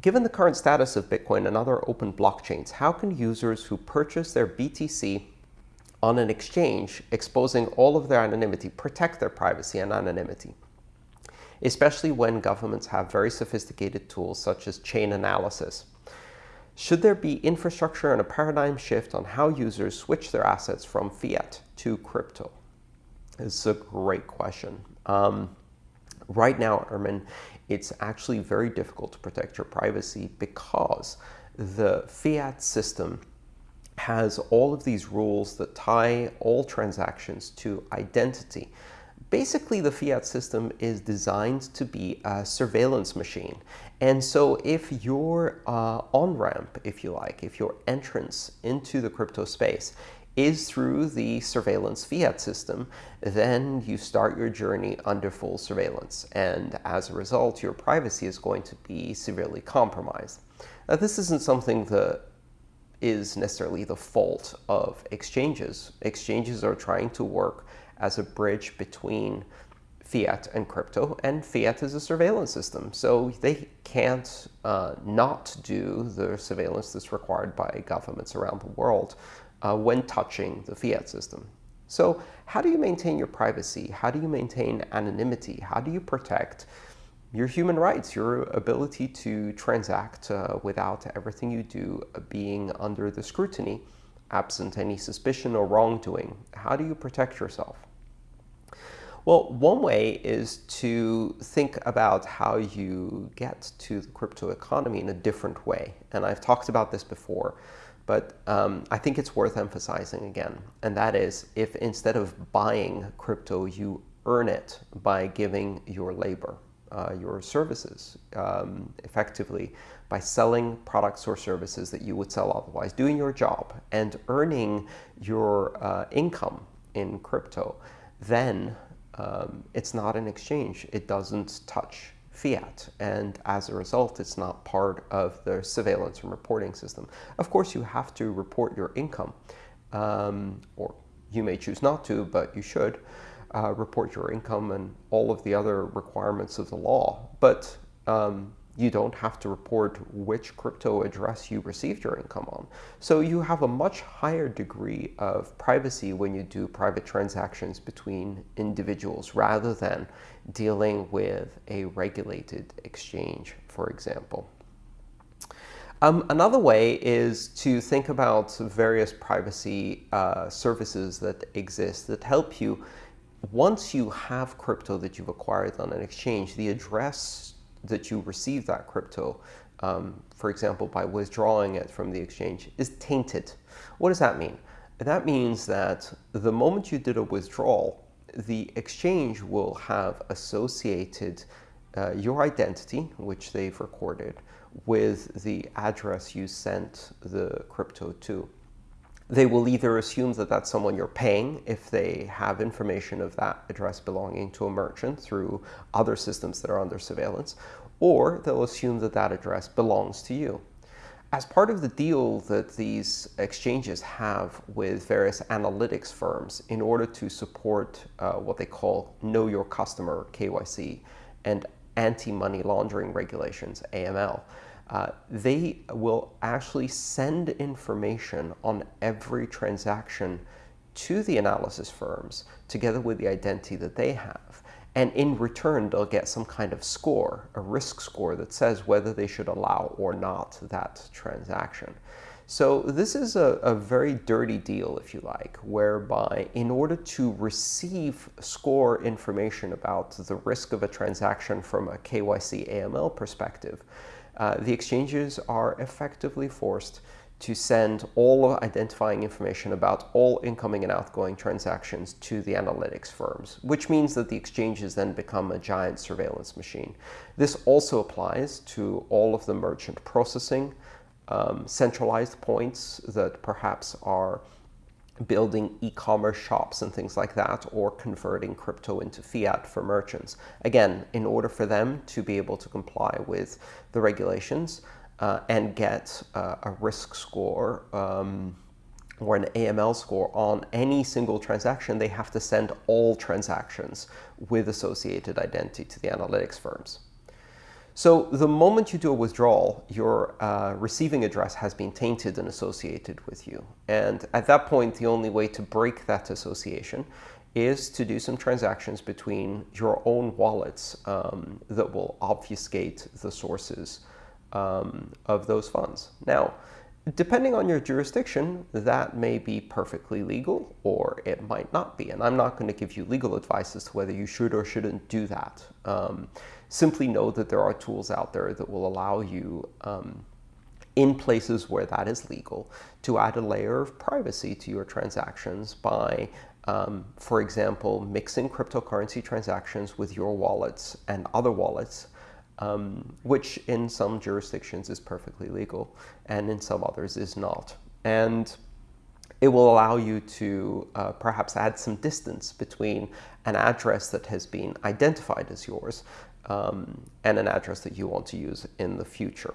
Given the current status of Bitcoin and other open blockchains, how can users who purchase their BTC on an exchange exposing all of their anonymity protect their privacy and anonymity? Especially when governments have very sophisticated tools such as Chainalysis. Should there be infrastructure and a paradigm shift on how users switch their assets from fiat to crypto? It's a great question. Um, right now, Ermin, it's actually very difficult to protect your privacy because the fiat system has all of these rules that tie all transactions to identity. Basically, the fiat system is designed to be a surveillance machine. And so if your uh, on-ramp, if you like, if your entrance into the crypto space is through the surveillance fiat system, then you start your journey under full surveillance. And as a result, your privacy is going to be severely compromised. Now, this isn't something that is necessarily the fault of exchanges. Exchanges are trying to work as a bridge between fiat and crypto, and fiat is a surveillance system. So they can't uh, not do the surveillance that's required by governments around the world uh, when touching the fiat system. So how do you maintain your privacy? How do you maintain anonymity? How do you protect your human rights, your ability to transact uh, without everything you do being under the scrutiny, absent any suspicion or wrongdoing? How do you protect yourself? Well, one way is to think about how you get to the crypto economy in a different way. And I've talked about this before. But um, I think it's worth emphasizing again, and that is if instead of buying crypto, you earn it by giving your labor, uh, your services, um, effectively by selling products or services that you would sell otherwise, doing your job and earning your uh, income in crypto, then um, it's not an exchange. It doesn't touch fiat. And as a result, it's not part of the surveillance and reporting system. Of course, you have to report your income, um, or you may choose not to, but you should uh, report your income and all of the other requirements of the law. But um, you don't have to report which crypto address you received your income on. So you have a much higher degree of privacy when you do private transactions between individuals rather than dealing with a regulated exchange, for example. Um, another way is to think about various privacy uh, services that exist that help you. Once you have crypto that you've acquired on an exchange, the address that you receive that crypto, um, for example, by withdrawing it from the exchange, is tainted. What does that mean? That means that the moment you did a withdrawal, the exchange will have associated uh, your identity, which they've recorded, with the address you sent the crypto to. They will either assume that that's someone you're paying if they have information of that address belonging to a merchant through other systems that are under surveillance, or they'll assume that that address belongs to you. As part of the deal that these exchanges have with various analytics firms in order to support uh, what they call Know Your Customer, KYC, and anti-money laundering regulations, AML, uh, they will actually send information on every transaction to the analysis firms together with the identity that they have. And in return, they'll get some kind of score, a risk score that says whether they should allow or not that transaction. So this is a, a, very dirty deal, if you like, whereby in order to receive score information about the risk of a transaction from a KYC AML perspective, uh, the exchanges are effectively forced to send all identifying information about all incoming and outgoing transactions to the analytics firms, which means that the exchanges then become a giant surveillance machine. This also applies to all of the merchant processing um, centralized points that perhaps are building e-commerce shops and things like that, or converting crypto into fiat for merchants. Again, in order for them to be able to comply with the regulations uh, and get uh, a risk score um, or an AML score on any single transaction, they have to send all transactions with associated identity to the analytics firms. So the moment you do a withdrawal, your uh, receiving address has been tainted and associated with you. And at that point, the only way to break that association is to do some transactions between your own wallets um, that will obfuscate the sources um, of those funds. Now, depending on your jurisdiction, that may be perfectly legal or it might not be. And I'm not going to give you legal advice as to whether you should or shouldn't do that. Um, simply know that there are tools out there that will allow you um, in places where that is legal to add a layer of privacy to your transactions by um, for example, mixing cryptocurrency transactions with your wallets and other wallets, um, which in some jurisdictions is perfectly legal and in some others is not. And it will allow you to uh, perhaps add some distance between an address that has been identified as yours um, and an address that you want to use in the future.